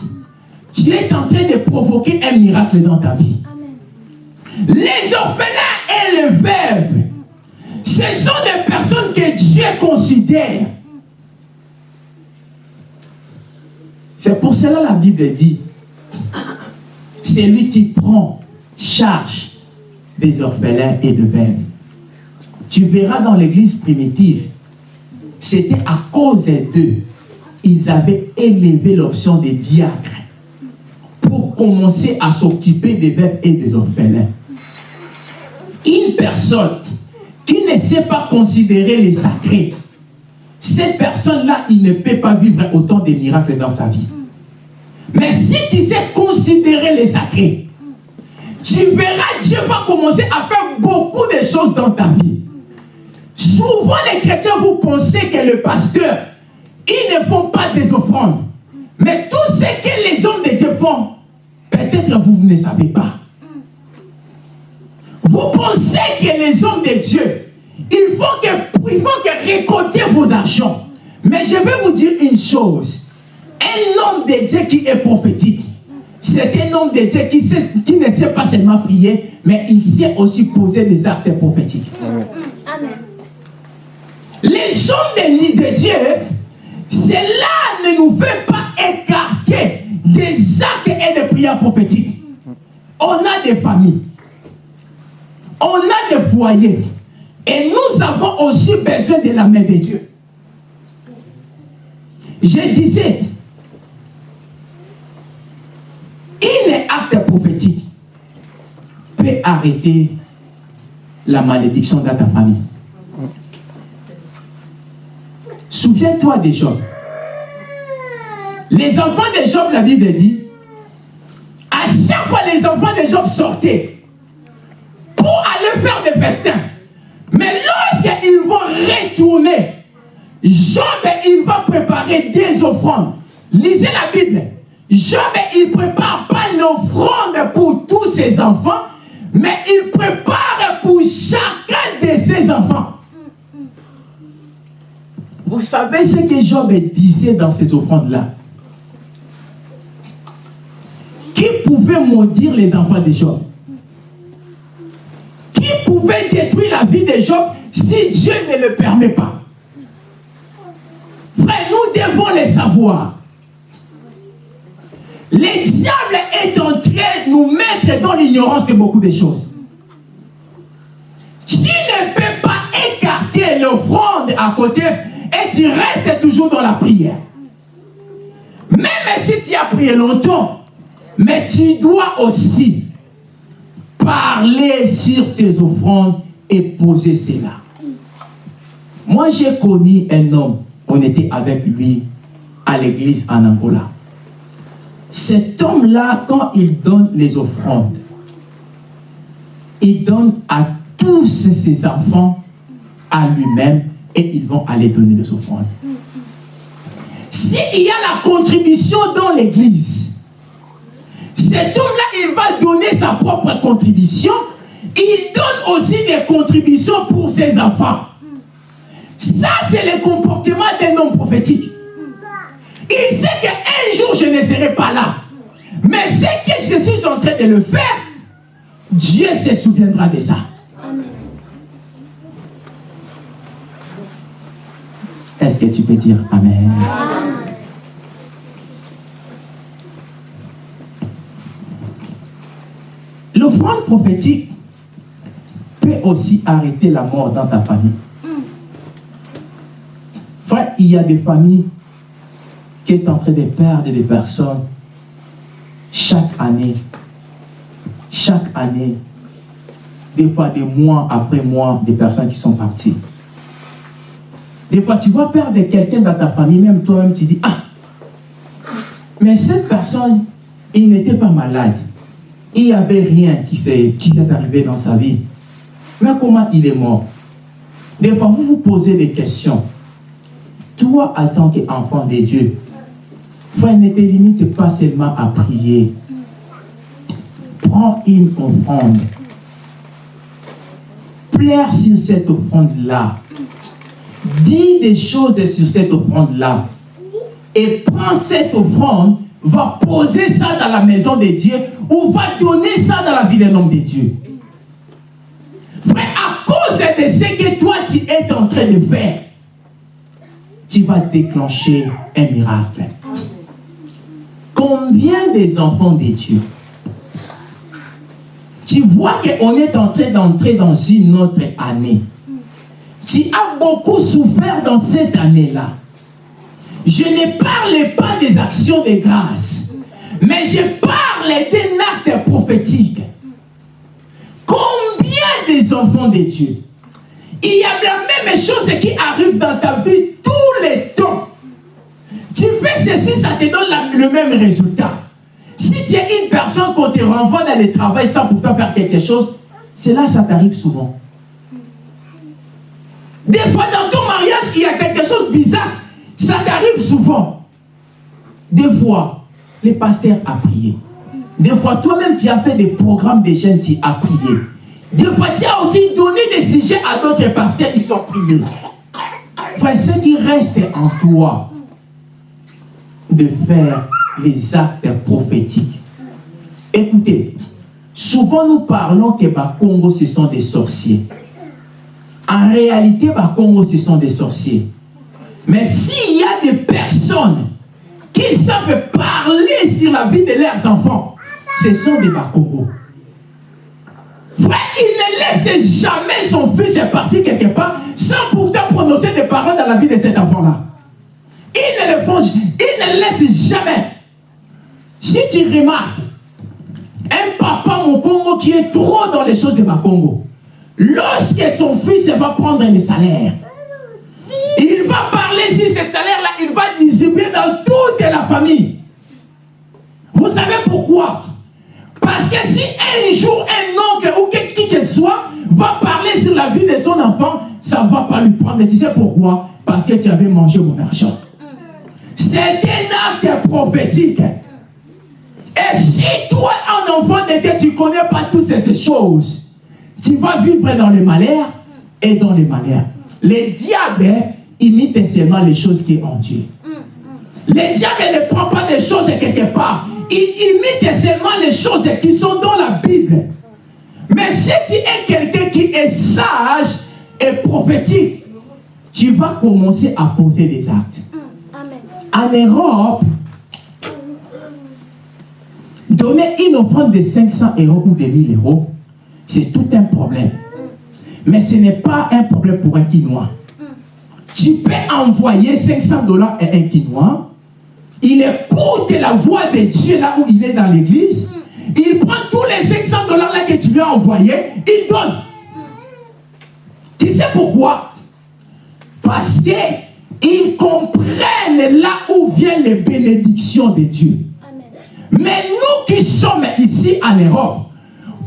Tu es en train de provoquer un miracle dans ta vie. Les orphelins et les veuves, ce sont des personnes que Dieu considère. C'est pour cela la Bible dit, c'est lui qui prend charge des orphelins et des veuves tu verras dans l'église primitive, c'était à cause d'eux, ils avaient élevé l'option des diacres pour commencer à s'occuper des veuves et des orphelins. Une personne qui ne sait pas considérer les sacrés, cette personne-là, il ne peut pas vivre autant de miracles dans sa vie. Mais si tu sais considérer les sacrés, tu verras Dieu va commencer à faire beaucoup de choses dans ta vie. Souvent, les chrétiens, vous pensez que le pasteur, ils ne font pas des offrandes. Mais tout ce que les hommes de Dieu font, peut-être vous ne savez pas. Vous pensez que les hommes de Dieu, il faut que, faut que récolter vos argents. Mais je vais vous dire une chose. Un homme de Dieu qui est prophétique, c'est un homme de Dieu qui, sait, qui ne sait pas seulement prier, mais il sait aussi poser des actes prophétiques. Amen. Les hommes de Dieu, cela ne nous fait pas écarter des actes et des prières prophétiques. On a des familles. On a des foyers. Et nous avons aussi besoin de la main de Dieu. Je disais, une acte prophétique peut arrêter la malédiction dans ta famille. Souviens-toi des Job. Les enfants de Job, la Bible dit, chaque fois, les enfants de Job sortaient pour aller faire des festins. Mais lorsqu'ils vont retourner, Job, il va préparer des offrandes. Lisez la Bible. Job, il prépare pas l'offrande pour tous ses enfants, mais il prépare pour chacun de ses enfants. Vous savez ce que Job disait dans ces offrandes-là? Qui pouvait maudire les enfants de Job? Qui pouvait détruire la vie de Job si Dieu ne le permet pas? Frère, nous devons le savoir. Le diable est en train de nous mettre dans l'ignorance de beaucoup de choses. Tu ne peux pas écarter l'offrande à côté et tu restes toujours dans la prière. Même si tu as prié longtemps, mais tu dois aussi parler sur tes offrandes et poser cela. Moi, j'ai connu un homme, on était avec lui à l'église en Angola. Cet homme-là, quand il donne les offrandes, il donne à tous ses enfants, à lui-même, et ils vont aller donner des offrandes. S'il y a la contribution dans l'église, cet homme-là, il va donner sa propre contribution. Il donne aussi des contributions pour ses enfants. Ça, c'est le comportement d'un homme prophétique. Il sait qu'un jour, je ne serai pas là. Mais c'est que je suis en train de le faire, Dieu se souviendra de ça. Est-ce que tu peux dire Amen? L'offrande prophétique peut aussi arrêter la mort dans ta famille. Frère, il y a des familles qui sont en train de perdre des personnes chaque année. Chaque année. Des fois, des mois après mois, des personnes qui sont parties. Des fois, tu vas perdre quelqu'un dans ta famille, même toi-même, tu dis, ah, mais cette personne, il n'était pas malade. Il n'y avait rien qui s'est qui est arrivé dans sa vie. Mais comment il est mort? Des fois, vous vous posez des questions. Toi, en tant qu'enfant de Dieu, frère, ne te limite pas seulement à prier. Prends une offrande. Plaire sur cette offrande-là. Dis des choses sur cette offrande-là. Et prends cette offrande, va poser ça dans la maison de Dieu ou va donner ça dans la vie d'un homme de Dieu. Frère, à cause de ce que toi tu es en train de faire, tu vas déclencher un miracle. Combien des enfants de Dieu tu vois qu'on est en train d'entrer dans une autre année. Tu as beaucoup souffert dans cette année-là. Je ne parle pas des actions de grâce, mais je parle d'un acte prophétique. Combien des enfants de Dieu Il y a la même chose qui arrive dans ta vie tous les temps. Fais ceci, ça te donne le même résultat. Si tu es une personne qu'on te renvoie dans le travail sans pourtant faire quelque chose, c'est là ça t'arrive souvent. Des fois, dans ton mariage, il y a quelque chose de bizarre. Ça t'arrive souvent. Des fois, les pasteurs a prié. Des fois, toi-même, tu as fait des programmes de jeunes, tu as prié. Des fois, tu as aussi donné des sujets à d'autres pasteurs, ils ont prié. Enfin, ce qui reste en toi, de faire les actes prophétiques. Écoutez, souvent nous parlons que Congo, ce sont des sorciers. En réalité, Congo, ce sont des sorciers. Mais s'il y a des personnes qui savent parler sur la vie de leurs enfants, ce sont des Bakongo. Frère, il ne laisse jamais son fils partir quelque part sans pourtant prononcer des paroles dans la vie de cet enfant-là. Il ne le font, il ne laisse jamais. Si tu remarques, un papa au Congo qui est trop dans les choses de ma Congo, lorsque son fils va prendre un salaire, il va parler sur ce salaire-là, il va distribuer dans toute la famille. Vous savez pourquoi? Parce que si un jour un oncle ou qui que soit va parler sur la vie de son enfant, ça ne va pas lui prendre. Tu sais pourquoi? Parce que tu avais mangé mon argent. C'est un acte prophétique. Et si toi, un enfant de Dieu, tu ne connais pas toutes ces choses, tu vas vivre dans le malheur et dans les malheurs. Les diables imitent seulement les choses qui sont en Dieu. Les diables ne prend pas des choses quelque part. Ils imitent seulement les choses qui sont dans la Bible. Mais si tu es quelqu'un qui est sage et prophétique, tu vas commencer à poser des actes. En Europe, donner une offrande de 500 euros ou de 1000 euros, c'est tout un problème. Mais ce n'est pas un problème pour un Quinois. Tu peux envoyer 500 dollars à un Quinois. Il écoute la voix de Dieu là où il est dans l'église. Il prend tous les 500 dollars là que tu lui as envoyés, il donne. Tu sais pourquoi? Parce qu'ils comprennent là où viennent les bénédictions de Dieu. Mais nous qui sommes ici en Europe,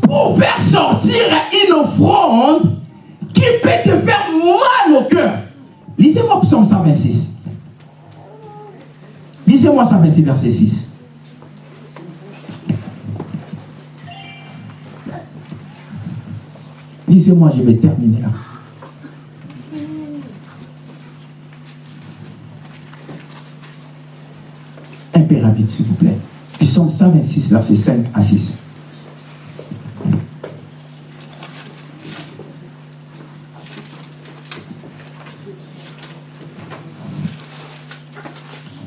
pour faire sortir une offrande qui peut te faire mal au cœur. Lisez-moi Psaume 126. Lisez-moi 126, verset 6. Lisez-moi, je vais terminer là. Rapide, s'il vous plaît. Psaume 126, verset 5 à 6.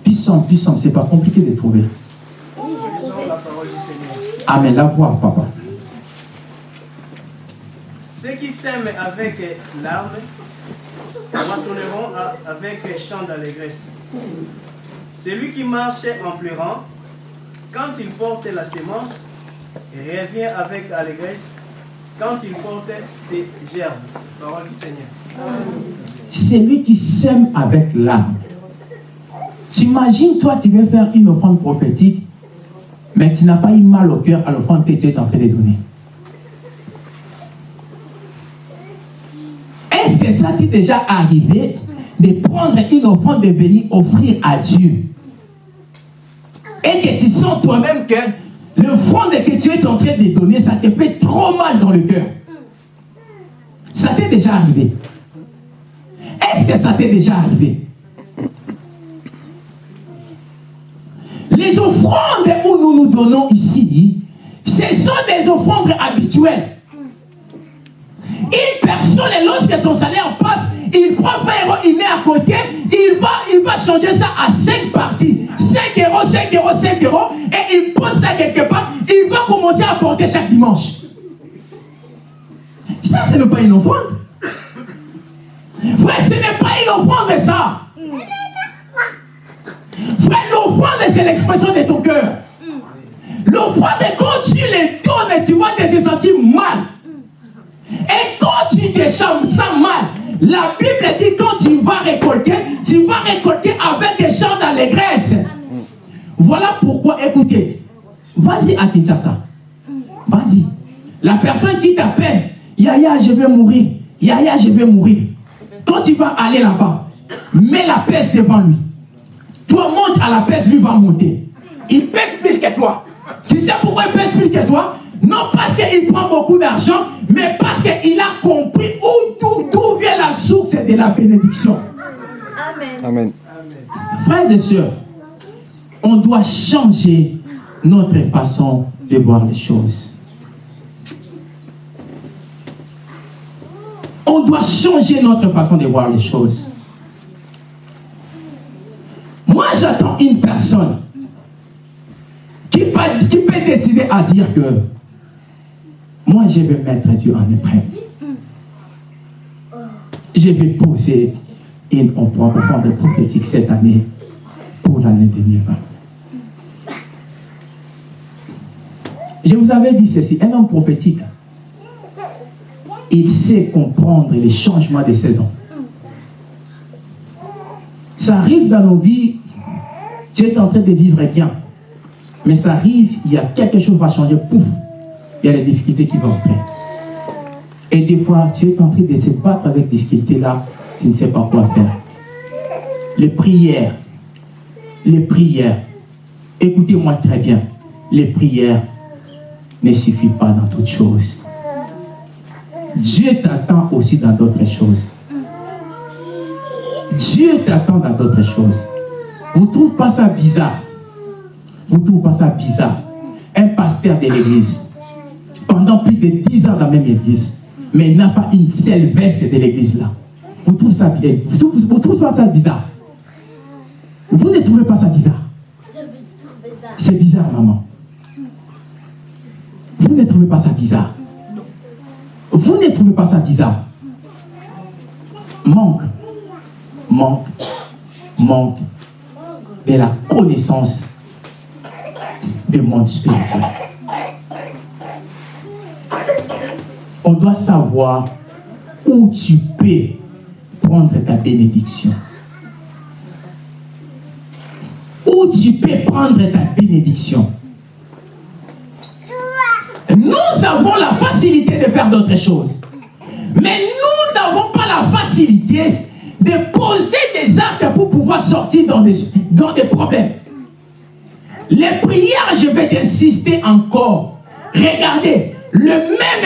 Puissant, puissant, c'est pas compliqué de trouver. Amen, la voix, papa. Ceux qui s'aiment avec larmes moissonneront avec chant d'allégresse. Celui qui marche en pleurant, quand il porte la sémence, et revient avec allégresse quand il porte ses gerbes. Parole du Seigneur. Celui qui sème avec l'âme. Tu imagines, toi, tu veux faire une offrande prophétique, mais tu n'as pas eu mal au cœur à l'offrande que tu es en train de donner. Est-ce que ça t'est déjà arrivé de prendre une offrande de venir offrir à Dieu? Et que tu sens toi-même que le front que tu es en train de donner, ça te fait trop mal dans le cœur. Ça t'est déjà arrivé. Est-ce que ça t'est déjà arrivé? Les offrandes où nous nous donnons ici, ce sont des offrandes habituelles. Une personne, lorsque son salaire passe, il prend 20 euros, il met à côté, il va, changer ça à 5 parties. 5 euros, 5 euros, 5 euros, et il pose ça quelque part, il va commencer à porter chaque dimanche. Ça, ce n'est pas une offrande. Frère, ce n'est pas une offrande, ça. Frère, l'offrande, c'est l'expression de ton cœur. L'offrande, quand tu les donnes, tu vas te sentir mal. Et quand tu te sens mal, la Bible dit quand tu vas récolter, tu vas récolter avec des chants d'allégresse. Voilà pourquoi, écoutez, vas-y à Kinshasa. Vas-y. La personne qui t'appelle, Yaya, je vais mourir. Yaya, je vais mourir. Quand tu vas aller là-bas, mets la peste devant lui. Toi, monte à la peste, lui va monter. Il pèse plus que toi. Tu sais pourquoi il pèse plus que toi? Non parce qu'il prend beaucoup d'argent, mais parce qu'il a compris d'où vient la source de la bénédiction. Amen. Amen. Frères et sœurs, on doit changer notre façon de voir les choses. On doit changer notre façon de voir les choses. Moi, j'attends une personne qui peut, qui peut décider à dire que moi, je vais mettre Dieu en épreuve. Je vais poser une offrande prophétique cette année pour l'année 2020. Je vous avais dit ceci, un homme prophétique, il sait comprendre les changements des saisons. Ça arrive dans nos vies, tu es en train de vivre bien. Mais ça arrive, il y a quelque chose qui va changer, pouf, il y a les difficultés qui vont entrer. Et des fois, tu es en train de te battre avec des difficultés-là, tu ne sais pas quoi faire. Les prières, les prières, écoutez-moi très bien, les prières ne suffisent pas dans toutes choses. Dieu t'attend aussi dans d'autres choses. Dieu t'attend dans d'autres choses. Vous ne trouvez pas ça bizarre? Vous ne trouvez pas ça bizarre? Un pasteur de l'église, pendant plus de 10 ans dans la même église, mais il n'a pas une seule veste de l'église là. Vous trouvez ça trouvez pas ça bizarre? Vous ne trouvez pas ça bizarre? C'est bizarre, maman. Vous ne trouvez pas ça bizarre? Vous ne trouvez pas ça bizarre? Manque, manque, manque de la connaissance du monde spirituel. On doit savoir où tu peux prendre ta bénédiction. Où tu peux prendre ta bénédiction. Nous avons la facilité de faire d'autres choses. Mais nous n'avons pas la facilité de poser des actes pour pouvoir sortir dans des, problèmes. Les prières, je vais insister encore. Regardez, le même